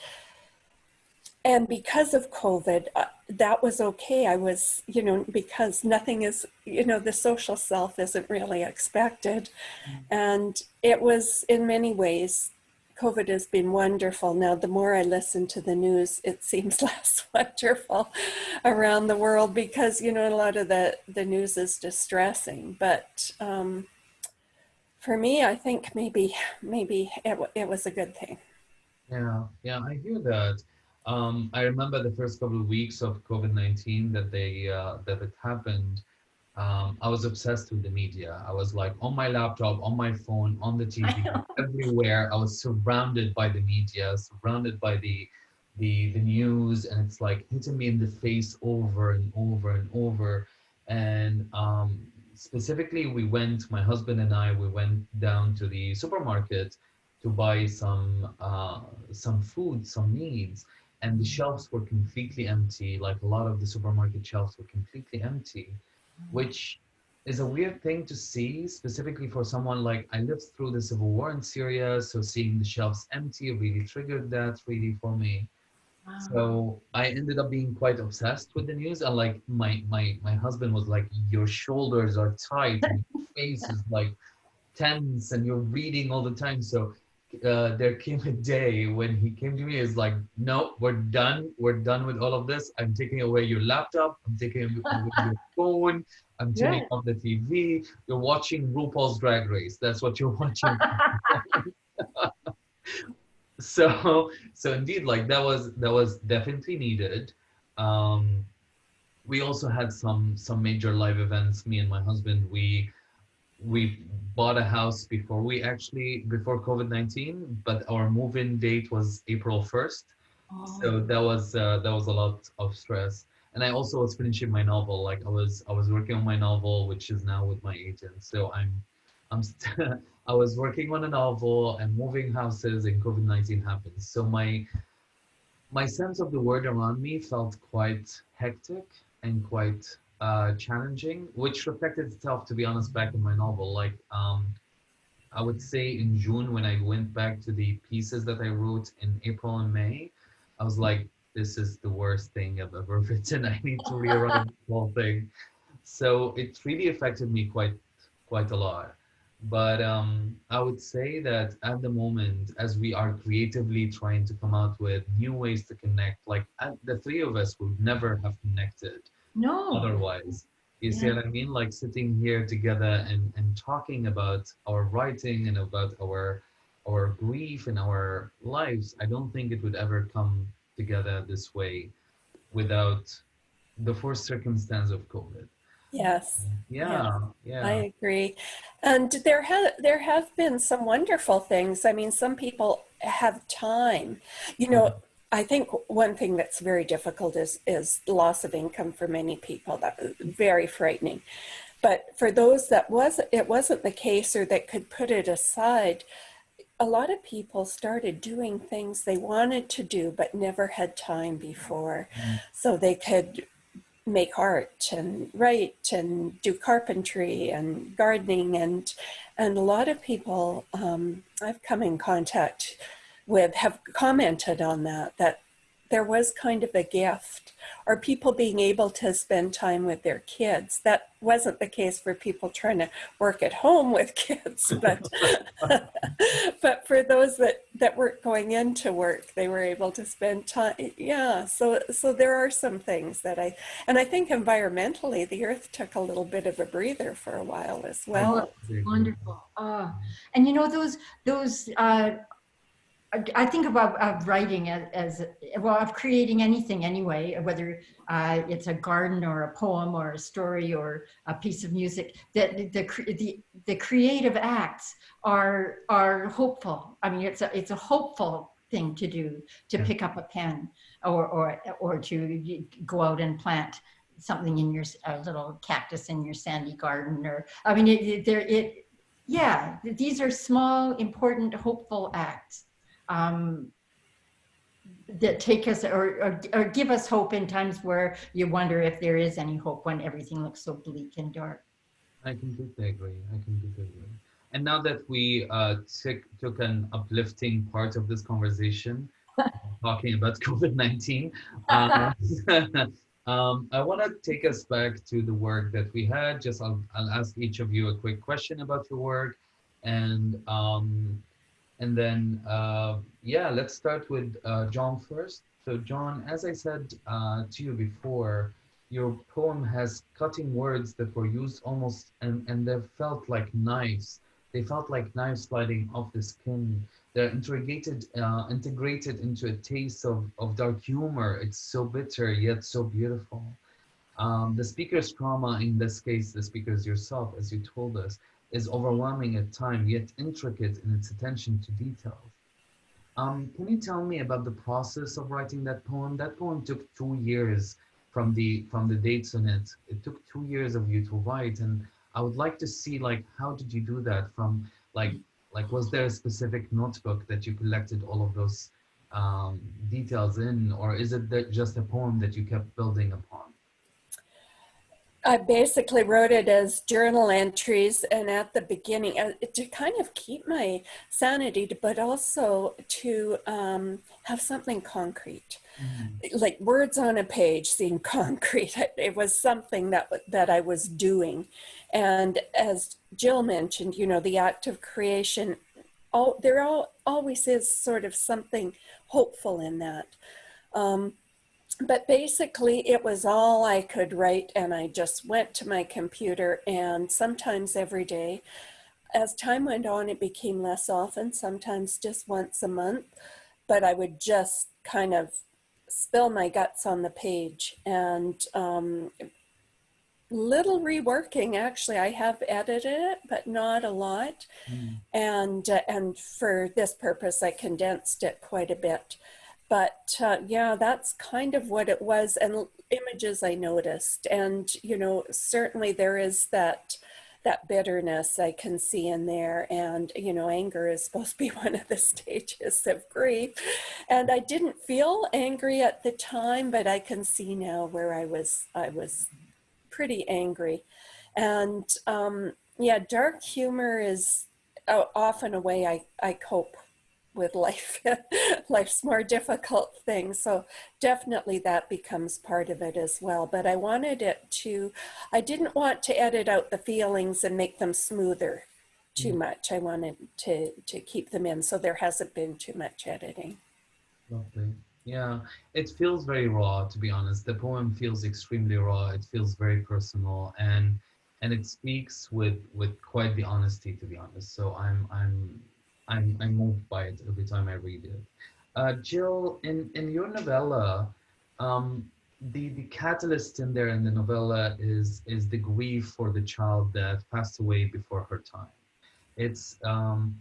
and because of COVID, uh, that was okay. I was, you know, because nothing is, you know, the social self isn't really expected. Mm. And it was in many ways, COVID has been wonderful. Now, the more I listen to the news, it seems less wonderful around the world because, you know, a lot of the, the news is distressing. But um, for me, I think maybe, maybe it, it was a good thing. Yeah, yeah, I hear that. Um, I remember the first couple of weeks of COVID-19 that they uh, that it happened. Um, I was obsessed with the media. I was like on my laptop, on my phone, on the TV, everywhere. I was surrounded by the media, surrounded by the the the news, and it's like hitting me in the face over and over and over. And um, specifically, we went, my husband and I, we went down to the supermarket to buy some uh, some food, some needs and the shelves were completely empty. Like a lot of the supermarket shelves were completely empty, which is a weird thing to see, specifically for someone like I lived through the civil war in Syria, so seeing the shelves empty really triggered that really for me. So I ended up being quite obsessed with the news, and like my my my husband was like, "Your shoulders are tight, and your face is like tense, and you're reading all the time." So uh, there came a day when he came to me. Is like, "No, we're done. We're done with all of this. I'm taking away your laptop. I'm taking away your phone. I'm turning Yeah. off the TV. You're watching RuPaul's Drag Race. That's what you're watching." so so indeed like that was that was definitely needed um we also had some some major live events me and my husband we we bought a house before we actually before covid-19 but our move-in date was april 1st so that was uh, that was a lot of stress. And i also was finishing my novel. Like i was i was working on my novel which is now with my agent. So i'm i'm st- i was working on a novel and moving houses and covid-19 happened. So my my sense of the world around me felt quite hectic and quite uh, challenging which reflected itself to be honest back in my novel like um, i would say in june when i went back to the pieces that i wrote in april and may I was like, this is the worst thing I've ever written. I need to rewrite the whole thing. So it really affected me quite quite a lot. But um, I would say that at the moment, as we are creatively trying to come out with new ways to connect, like the three of us would never have connected No. otherwise. You see what I mean? Like sitting here together and, and talking about our writing and about our our grief and our lives, I don't think it would ever come together this way without the forced circumstance of COVID. Yes, Yeah, yeah. I agree. And there have there have been some wonderful things. I mean, some people have time. You know, mm-hmm. I think one thing that's very difficult is is loss of income for many people. That very frightening. But for those that was it wasn't the case or that could put it aside, a lot of people started doing things they wanted to do but never had time before. Mm. So they could make art and write and do carpentry and gardening and and a lot of people um, I've come in contact with have commented on that that there was kind of a gift or people being able to spend time with their kids that wasn't the case for people trying to work at home with kids but but for those that that weren't going into work they were able to spend time yeah so so there are some things that i and i think environmentally the earth took a little bit of a breather for a while as well Wonderful. Ah, and you know those those. Uh, I- think about of writing as, as well of creating anything anyway, whether uh, it's a garden or a poem or a story or a piece of music. That the, the the the creative acts are are hopeful. I mean, it's a it's a hopeful thing to do to pick up a pen or or or to go out and plant something in your a little cactus in your sandy garden or I mean, it, it, there it yeah. These are small, important, hopeful acts um, that take us or, or, or give us hope in times where you wonder if there is any hope when everything looks so bleak and dark. I completely agree. I completely agree. And now that we uh, took took an uplifting part of this conversation, talking about COVID nineteen, uh, um, I want to take us back to the work that we had. Just I'll, I'll ask each of you a quick question about your work, and um, and then uh, yeah, let's start with uh, Joan first. So Joan, as I said uh, to you before, your poem has cutting words that were used almost and, and they felt like knives. They felt like knives sliding off the skin. They're integrated uh, integrated into a taste of, of dark humor. It's so bitter yet so beautiful. Um, the speaker's trauma, in this case, the speaker's yourself, as you told us, is overwhelming at times, yet intricate in its attention to details. Um, can you tell me about the process of writing that poem? That poem took two years from the from the dates on it. It took two years of you to write, and I would like to see like how did you do that? From like like was there a specific notebook that you collected all of those um, details in, or is it that just a poem that you kept building upon? I basically wrote it as journal entries and at the beginning uh, to kind of keep my sanity, but also to um, have something concrete. Mm-hmm. Like words on a page seemed concrete. It was something that that I was doing, and as Jill mentioned, you know, the act of creation. All there all, always is sort of something hopeful in that. Um, but basically it was all I could write and I just went to my computer and sometimes every day. As time went on, it became less often, sometimes just once a month, but I would just kind of spill my guts on the page and um, little reworking actually i have edited it but not a lot mm. and uh, and for this purpose i condensed it quite a bit but uh, yeah, that's kind of what it was. And images I noticed, and you know, certainly there is that that bitterness I can see in there. And, you know, anger is supposed to be one of the stages of grief. And I didn't feel angry at the time, but I can see now where I was, I was pretty angry. And um, yeah, dark humor is uh, often a way I, I cope with life life's more difficult things. So definitely that becomes part of it as well. But i wanted it to i didn't want to edit out the feelings and make them smoother too mm. much. I wanted to to keep them in. So there hasn't been too much editing. Lovely yeah it feels very raw to be honest. The poem feels extremely raw. It feels very personal. And and it speaks with with quite the honesty to be honest. So i'm i'm I'm, I'm moved by it every time I read it. Uh, Jill, in, in your novella, um, the, the catalyst in there in the novella is, is the grief for the child that passed away before her time. It's, um,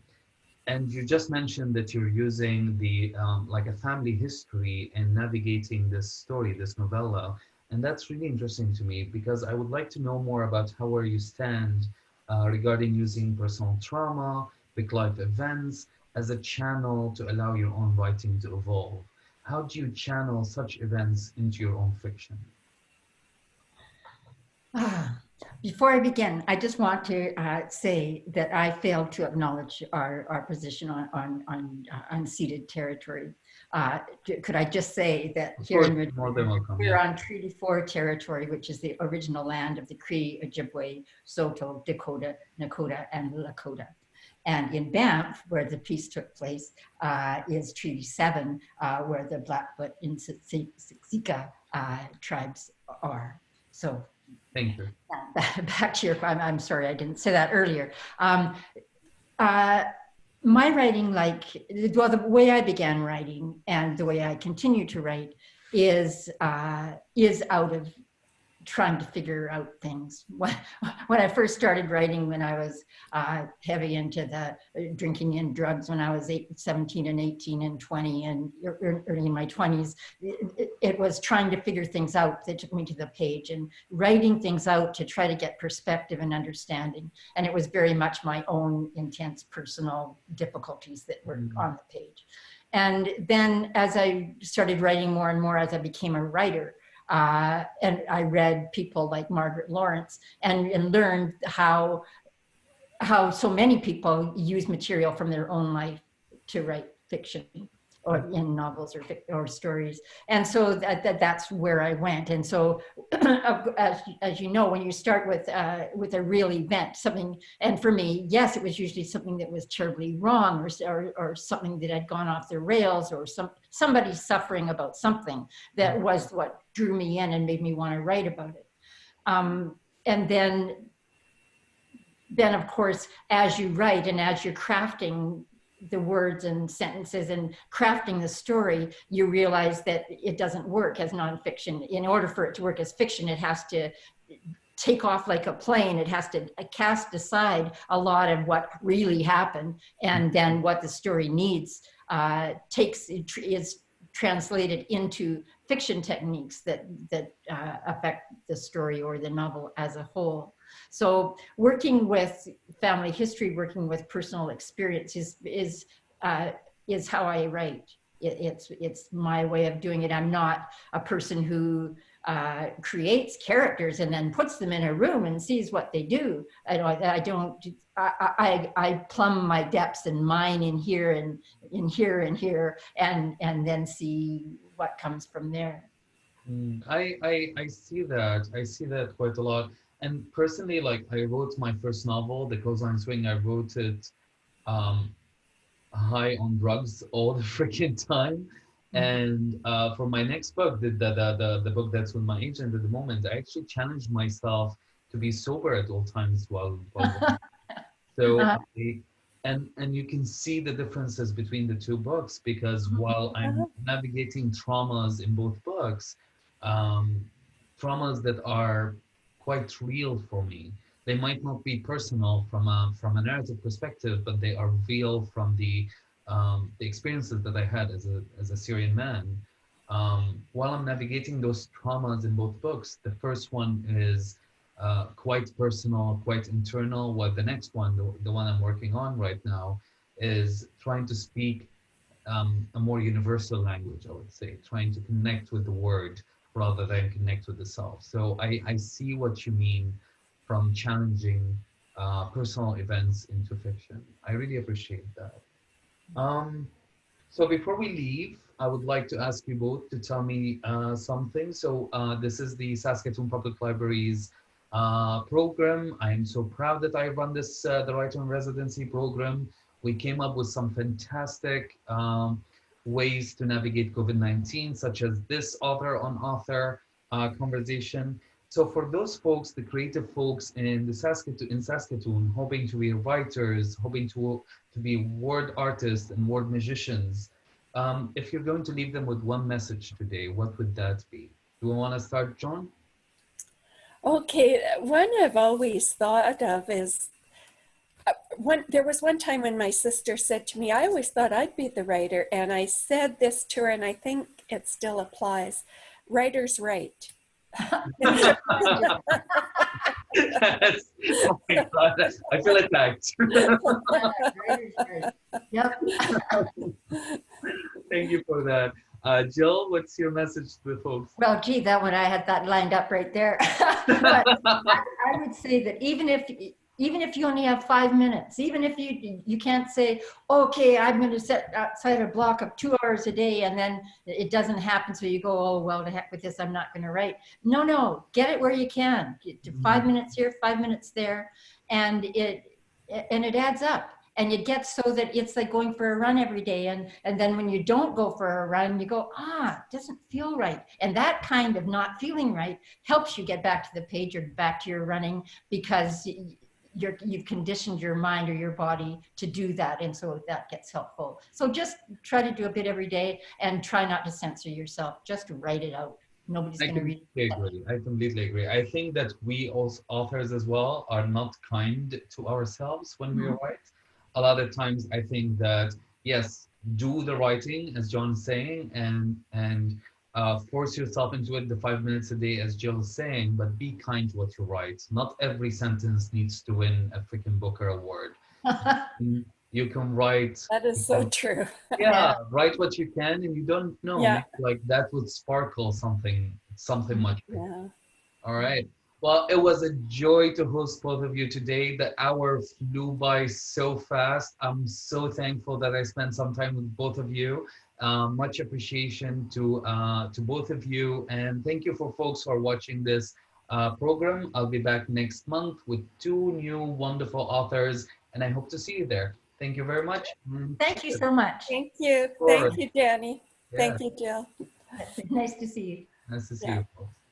and you just mentioned that you're using the, um, like a family history and navigating this story, this novella. And that's really interesting to me because I would like to know more about how where you stand uh, regarding using personal trauma big life events as a channel to allow your own writing to evolve. How do you channel such events into your own fiction? Before I begin, I just want to uh, say that I failed to acknowledge our, our position on, on, on uh, unceded territory. Uh, could I just say that of here course, in welcome, we're on Treaty 4 territory, which is the original land of the Cree, Ojibwe, Saulteaux, Dakota, Nakota, and Lakota. And in Banff, where the peace took place, uh, is Treaty 7, uh, where the Blackfoot and Siksika uh, tribes are. So Thank you. Back to your, I'm, I'm sorry, I didn't say that earlier. Um, uh, my writing, like, well, the way I began writing and the way I continue to write is, uh, is out of trying to figure out things. When, when I first started writing, when I was uh, heavy into the uh, drinking and drugs, when I was eight, 17 and 18 and 20 and early in my 20s, it, it, was trying to figure things out that took me to the page and writing things out to try to get perspective and understanding. And it was very much my own intense personal difficulties that were mm -hmm. on the page. And then as I started writing more and more as I became a writer, uh, and I read people like Margaret Laurence and, and learned how, how so many people use material from their own life to write fiction or in novels or, or stories. And so that, that, that's where I went. And so as, as you know, when you start with, uh, with a real event, something, and for me, yes, it was usually something that was terribly wrong or, or, or something that had gone off the rails or some, somebody suffering about something that was what drew me in and made me want to write about it. Um, and then then of course, as you write and as you're crafting the words and sentences and crafting the story, you realize that it doesn't work as nonfiction. In order for it to work as fiction, it has to take off like a plane. It has to cast aside a lot of what really happened and then what the story needs uh, takes is translated into fiction techniques that, that uh, affect the story or the novel as a whole. So working with family history, working with personal experience is, is, uh, is how I write. It, it's, it's my way of doing it. I'm not a person who uh, creates characters and then puts them in a room and sees what they do. I don't, I don't, I, I, I plumb my depths and mine in here and in here and here and, and then see what comes from there. Mm, I, I, I see that. I see that quite a lot. And personally, like I wrote my first novel, The Clothesline Swing, I wrote it um, high on drugs all the freaking time. And uh, for my next book, the, the, the, the, book that's with my agent at the moment, I actually challenged myself to be sober at all times while, while so Uh-huh. I, and and you can see the differences between the two books because Mhm. while I'm navigating traumas in both books, um, traumas that are quite real for me. They might not be personal from a from a narrative perspective, but they are real from the um, the experiences that I had as a as a Syrian man. Um, while I'm navigating those traumas in both books, the first one is uh, quite personal, quite internal. While the next one, the, the one I'm working on right now, is trying to speak um, a more universal language. I would say, trying to connect with the word rather than connect with the self. So I, I see what you mean from challenging uh, personal events into fiction. I really appreciate that. Um, so before we leave, I would like to ask you both to tell me uh, something. So uh, this is the Saskatoon Public Library's uh, program. I am so proud that I run this, uh, the Writer in Residency program. We came up with some fantastic um, ways to navigate COVID-19, such as this author on author uh, conversation. So for those folks, the creative folks in the Saskatoon, in Saskatoon, hoping to be writers, hoping to, to be word artists and word magicians, um, if you're going to leave them with one message today, what would that be? Do we want to start, Joan? Okay, one I've always thought of is one. There was one time when my sister said to me, "I always thought I'd be the writer," and I said this to her, and I think it still applies. Writers write. Yes. oh my God, I feel attacked. Yep. Thank you for that. Uh, Jill, what's your message to the folks? Well, gee, that one I had that lined up right there. But I I would say that even if even if you only have five minutes, even if you you can't say, okay, I'm going to set outside a block of two hours a day, and then it doesn't happen, so you go, oh well, to heck with this, I'm not going to write. No, no, get it where you can. Get to five minutes here, five minutes there, and it and it adds up. And it gets so that it's like going for a run every day. And, and then when you don't go for a run, you go, ah, it doesn't feel right. And that kind of not feeling right helps you get back to the page or back to your running because you're, you've conditioned your mind or your body to do that. And so that gets helpful. So just try to do a bit every day and try not to censor yourself. Just write it out. Nobody's going to read agree. I completely agree. I think that we as authors as well are not kind to ourselves when we Mhm. write. A lot of times, I think that yes, do the writing as Joan's saying, and and uh, force yourself into it the five minutes a day, as Jill is saying. But be kind to what you write. Not every sentence needs to win a freaking Booker award. You can write That is so true. yeah write what you can and you don't know Yeah. like that would sparkle something something much bigger. Yeah. all right well it was a joy to host both of you today the hour flew by so fast i'm so thankful that i spent some time with both of you um, much appreciation to uh, to both of you and thank you for folks who are watching this uh, program i'll be back next month with two new wonderful authors and i hope to see you there thank you very much Mm, Thank you so much. Thank you. Thank you, Danny. yeah. Thank you, Jill. Nice to see you. Nice to see Yeah. you folks.